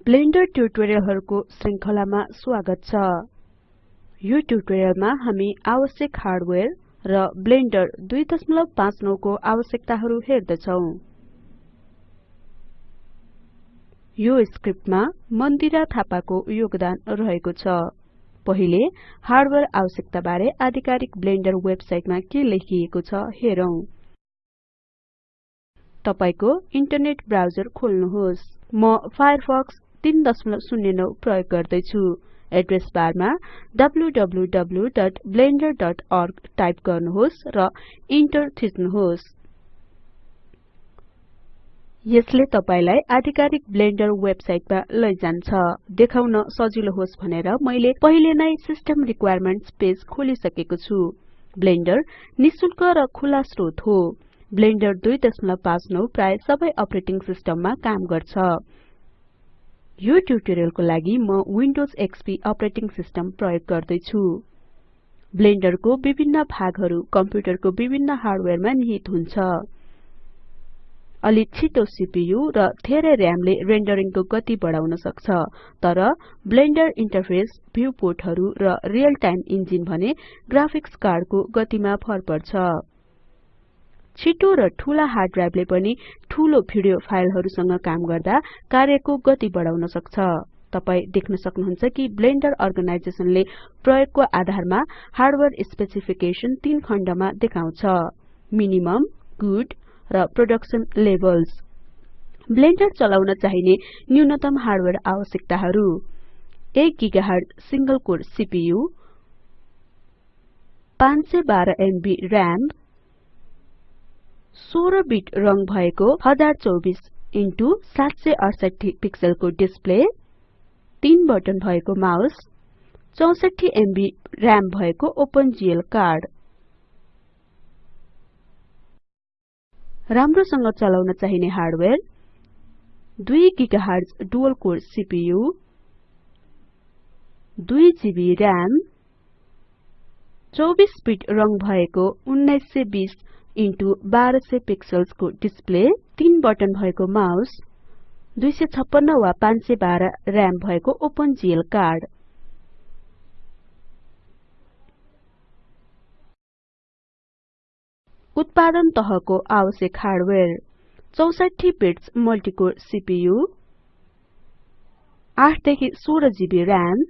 Blender ट्युटोरियलहरुको श्रृंखलामा स्वागत छ। यो ट्युटोरियलमा हामी आवश्यक हार्डवेयर र ब्लेंडर 259 को आवश्यकताहरु हेर्दछौं। यो स्क्रिप्टमा मन्दिरा थापाको योगदान रहेको छ। पहिले हार्डवेयर आवश्यकता बारे आधिकारिक ब्लेंडर वेबसाइटमा के लेखिएको छ हेरौं। तपाईको इन्टरनेट ब्राउजर खोल्नुहोस्। म फायरफक्स 309 प्रयोग गर्दै छु एड्रेस बारमा www.blender.org टाइप गर्नुहोस् र इन्टर थिच्नुहोस्। यसले तपाईलाई आधिकारिक ब्लेंडर वेबसाइटमा लैजान्छ। देखाउन सजिलो होस् भनेर मैले पहिले नै सिस्टम रिक्वायरमेन्ट्स पेज खोलिसकेको छु। ब्लेंडर निशुल्क र खुला स्रोत हो। ब्लेंडर 259 प्राय सबै अपरेटिङ सिस्टममा काम गर्छ। यो ट्युटोरियलको लागि म विन्डोज एक्सपी अपरेटिङ सिस्टम प्रयोग गर्दै छु ब्लेंडरको विभिन्न भागहरु कम्प्युटरको विभिन्न हार्डवेयरमा निहित हुन्छ। अलि छिटो सीपीयू र धेरै र्यामले रेन्डरिङको गति बढाउन सक्छ तर ब्लेंडर इन्टरफेस भ्यू पोर्टहरु र रियल टाइम इन्जिन भने ग्राफिक्स कार्डको गतिमा भर पर्छ। छिटो र ठूला हार्ड ड्राइभले पनि ठूलो भिडियो फाइलहरुसँग काम गर्दा कार्यको गति बढाउन सक्छ। तपाई देख्न सक्नुहुन्छ कि ब्लेंडर अर्गनाइजेसनले प्रयोगको आधारमा हार्डवेयर स्पेसिफिकेसन तीन खण्डमा देखाउँछ। मिनिमम गुड र प्रोडक्सन लेभल्स ब्लेंडर चलाउन चाहिने न्यूनतम हार्डवेयर आवश्यकताहरु। 1 gigahertz single core CPU 512 MB RAM 16 bit रंग भएको 1024 इन्टु 768 पिक्सलको डिस्प्ले 3 बटन भएको माउस 64 एमबी र्याम भएको ओपन कार्ड। राम्रोसँग चलाउन चाहिने hardware 2 gigahertz dual core CPU 2 GB RAM 24 bit रंग भएको 1920 इन्टु 1200 पिक्सल्सको डिस्प्ले 3 बटन भएको माउस 256 वा 512 र्याम भएको ओपन जीएल कार्ड। उत्पादन तहको आवश्यक हार्डवेयर 64 बिट्स मल्टिकोर सीपीयू 8 देखि 16 जीबी र्याम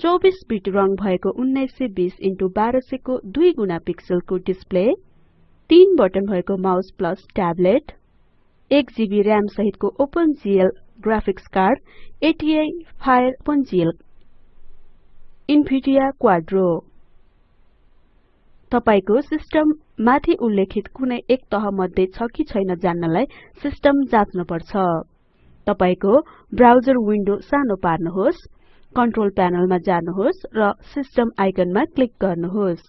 24 बिट रंग भएको 1920 इन्टु 1200 को 2 गुणा पिक्सलको डिस्प्ले 3 बटन भएको mouse plus tablet 1 GB RAM सहितको open GL graphics card ATI fire open GL Nvidia Quadro. तपाईको सिस्टम माथि उल्लेखित कुनै एक तह मध्ये छ कि छैन जान्नलाई सिस्टम जाँच्न पर्छ तपाईको ब्राउजर विन्डो सानो पार्नुहोस्। कन्ट्रोल प्यानलमा जानुहोस् र सिस्टम आइकनमा क्लिक गर्नुहोस्।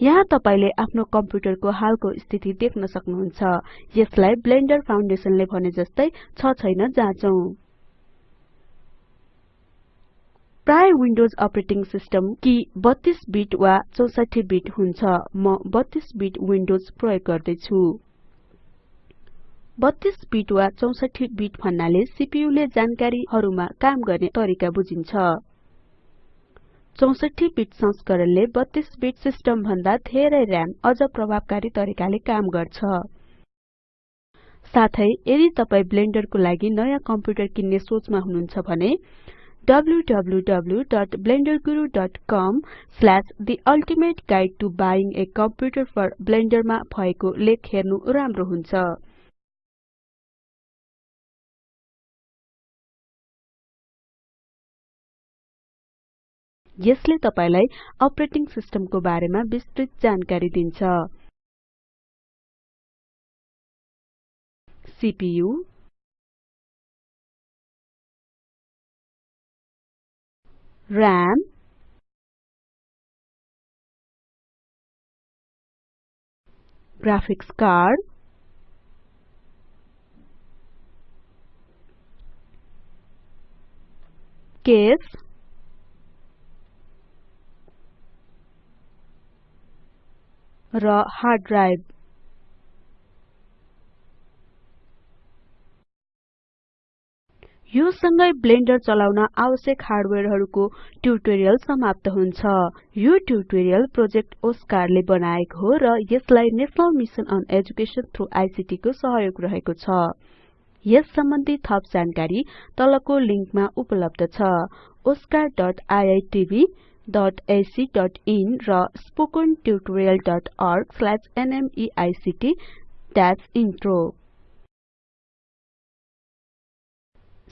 यहाँ तपाईले आफ्नो कम्प्युटरको हालको स्थिति देख्न सक्नुहुन्छ यसलाई ब्लेंडर फाउन्डेसनले भने जस्तै छ छैन जाँचौं। प्राय विन्डोज अपरेटिङ सिस्टम कि 32 बिट वा 64 बिट हुन्छ। म 32 बिट विन्डोज प्रयोग गर्दै छु 32 बिट वा 64 बिट भन्नाले सीपीयू ले जानकारीहरुमा काम गर्ने तरिका बुझिन्छ। 64 बिट संस्करणले 32 बिट सिस्टम भन्दा धेरै र्याम अझ प्रभावकारी तरिकाले काम गर्छ। साथै यदि तपाई ब्लेंडरको लागि नयाँ कम्प्युटर किन्ने सोचमा हुनुहुन्छ भने www.blenderguru.com/the ultimate guide to buying a computer for blender मा भएको लेख हेर्नु राम्रो हुन्छ। यसले तपाईलाई अपरेटिङ सिस्टमको बारेमा विस्तृत जानकारी दिन्छ। CPU RAM graphics card case र हार्ड ड्राइभ यो सँगै ब्लेंडर चलाउन आवश्यक हार्डवेयरहरुको ट्युटोरियल समाप्त हुन्छ। यो ट्युटोरियल प्रोजेक्ट ओस्कारले बनाएको हो र यसलाई national mission on education through ICT को सहयोग रहेको छ। यस सम्बन्धी थप जानकारी तलको लिंकमा उपलब्ध छ। Oscariitbacइन र spoken tutorialorgnmeict intro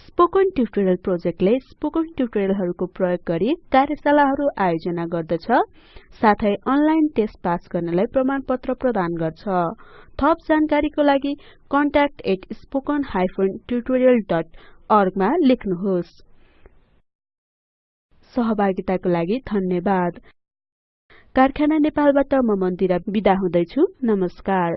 spoken tutorial प्रोजेक्टले spoken ट्युटोरियलहरुको प्रयोग गरी कार्यशालाहरु आयोजना गर्दछ साथै अनलाइन टेस्ट पास गर्नेलाई प्रमाणपत्र प्रदान गर्छ। थप जानकारीको लागि contact@spoken tutorialorg मा लेख्नुहोस्। सहभागिताको लागि धन्यवाद। कारखाना नेपालबाट म मन्दिरा बिदा हुदैछु। नमस्कार।